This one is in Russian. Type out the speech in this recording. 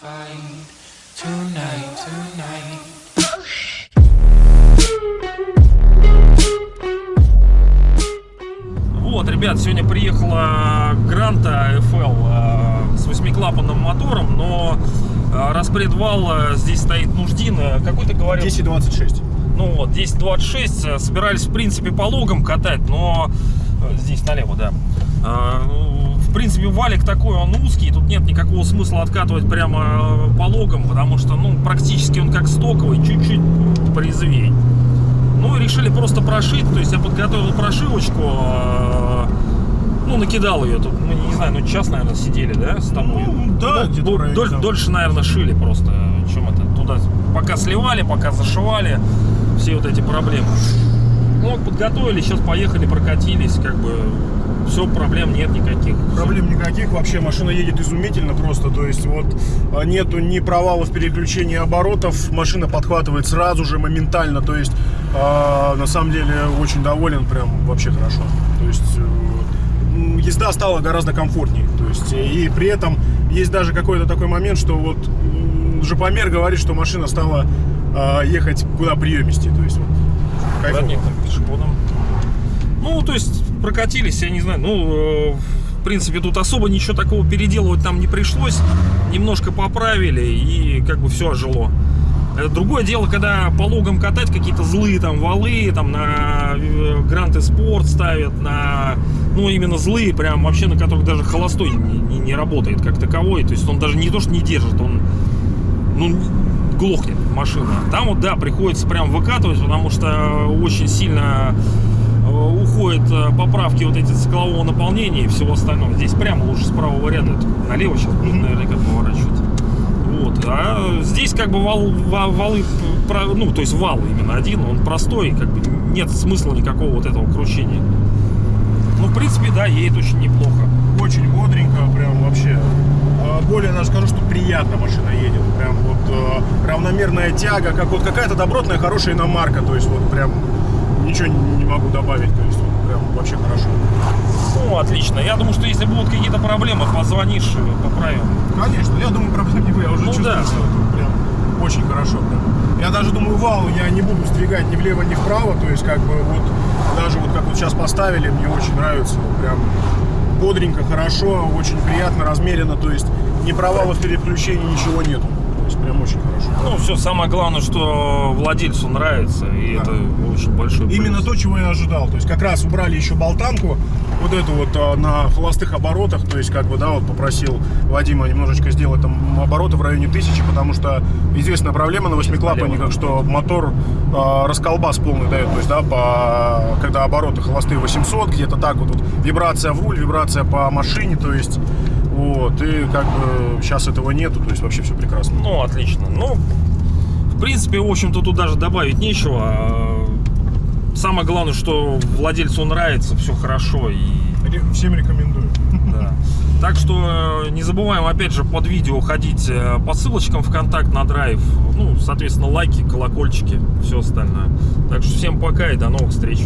find tonight, tonight. Вот, ребят, сегодня приехала Гранта FL э, с восьмиклапанным мотором, но э, распредвал э, здесь стоит нуждин. Какой ты говорил? 1026. Ну вот, 1026. э, Собирались, в принципе, по логам катать, но здесь налево, да. Ну, В принципе, валик такой, он узкий, тут нет никакого смысла откатывать прямо э, по логам, потому что, ну, практически он как стоковый, чуть-чуть порезвей. Ну и решили просто прошить, то есть я подготовил прошивочку, э, ну, накидал ее тут, ну, не знаю, ну, час, наверное, сидели, да, с тобой? Ну, да, где-то Дол- доль- дольше, наверное, шили просто, чем это, туда, пока сливали, пока зашивали, все вот эти проблемы. Ну, подготовили, сейчас поехали, прокатились, как бы, все, проблем нет никаких. Проблем никаких, вообще машина едет изумительно просто, то есть вот а, нету ни провалов переключения оборотов, машина подхватывает сразу же, моментально, то есть а, на самом деле очень доволен, прям вообще хорошо. То есть э, езда стала гораздо комфортнее, то есть э, и при этом есть даже какой-то такой момент, что вот Жопомер говорит, что машина стала а, ехать куда приемистее, то есть вот, кайфово. Родником, пешеходом. Ну, то есть прокатились, я не знаю, ну, э, в принципе, тут особо ничего такого переделывать нам не пришлось. Немножко поправили и как бы все ожило. Э, Другое дело, когда по логам катать какие-то злые там валы, там на Грант и Спорт ставят, на, ну, именно злые, прям вообще на которых даже холостой не, не- не работает как таковой. То есть он даже не то, что не держит, он, ну, глохнет машина. Там вот, да, приходится прям выкатывать, потому что очень сильно э, уходят э, поправки вот эти циклового наполнения и всего остального. Здесь прямо лучше с правого ряда, налево сейчас будет наверняка поворачивать. Вот. А здесь как бы вал, ва- валы, ну, то есть вал именно один, он простой, как бы нет смысла никакого вот этого кручения. Ну, в принципе, да, едет очень неплохо. Очень бодренько, прям вообще. А, Более даже скажу, что приятно машина едет. Прям вот э, равномерная тяга, как вот какая-то добротная, хорошая иномарка. То есть вот прям ничего не могу добавить. То есть вот прям вообще хорошо. Ну, отлично. Я думаю, что если будут какие-то проблемы, позвонишь, поправим. Конечно, я думаю, проблем не будет. Я уже Ну чувствую, да. что это прям очень хорошо. Прям. Я даже думаю, вал я не буду сдвигать ни влево, ни вправо. То есть как бы вот даже вот как вот сейчас поставили, мне очень нравится. Вот Прям бодренько, хорошо, очень приятно, размеренно. То есть ни провалов переключений, ничего нету. Прям очень хорошо. Ну, все, самое главное, что владельцу нравится, и Да. это очень большой плюс. Именно то, чего я ожидал. То есть как раз убрали еще болтанку, вот эту вот а, на холостых оборотах. То есть как бы, да, вот попросил Вадима немножечко сделать там обороты в районе тысячи, потому что известная проблема на восьмиклапанниках, что мотор а, расколбас полный дает. То есть, да, по, когда обороты холостые 800, где-то так вот, вот вибрация в руль, вибрация по машине, то есть вот, и как бы сейчас этого нету, то есть вообще все прекрасно. Ну, отлично. Ну, в принципе, в общем-то, тут даже добавить нечего. А, Самое главное, что владельцу нравится, все хорошо. И, Всем рекомендую. да. Так что э, не забываем, опять же, под видео ходить э, по ссылочкам в контакт на драйв. Ну, соответственно, лайки, колокольчики, все остальное. Так что всем пока и до новых встреч.